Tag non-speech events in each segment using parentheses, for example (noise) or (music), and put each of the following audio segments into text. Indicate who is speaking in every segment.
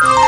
Speaker 1: Oh! (laughs)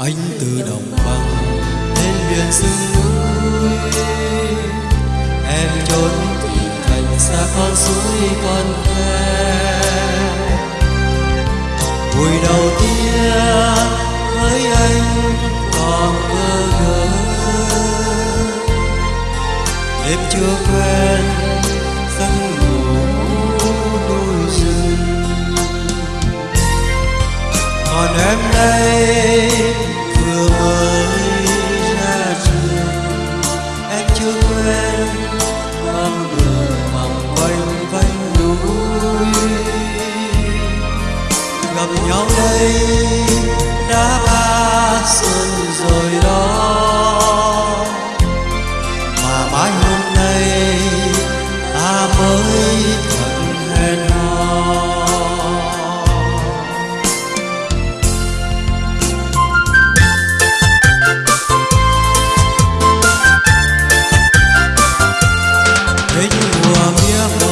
Speaker 1: anh từ đồng bằng đến biển sương núi. Em trốn thì thành xa con suối con khe buổi đầu tiên với anh còn bơ ngơ. Đêm chưa quen giấc ngủ đôi rừng. Còn em đây gặp nhau đây, đã ba xuân rồi đó. Mà mãi hôm nay, ta mới thật hẹn hò. Đến mùa mùa mình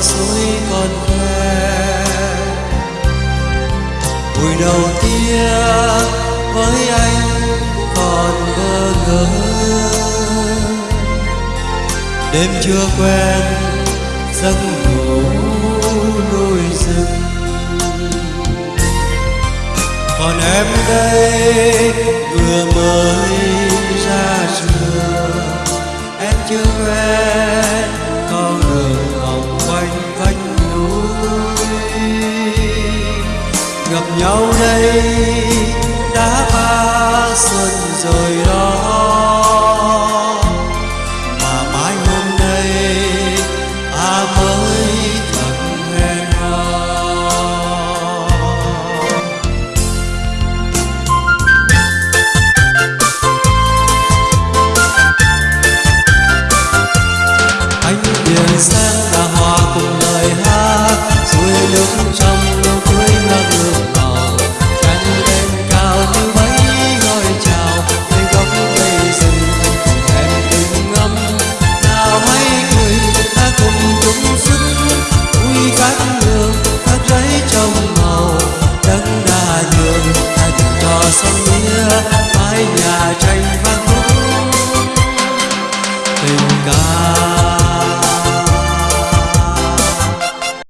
Speaker 1: suối con khoe. Buổi đầu tiên với anh còn bơ ngỡ đêm chưa quen, giấc ngủ đôi rừng. Còn em đây, vừa mới gặp nhau đây, đã ba xuân rồi đó. Mà mãi hôm nay ta mới thật hẹn hò anh biển sang là hòa cùng lời hát suối nước trong mái nhà tranh tình ca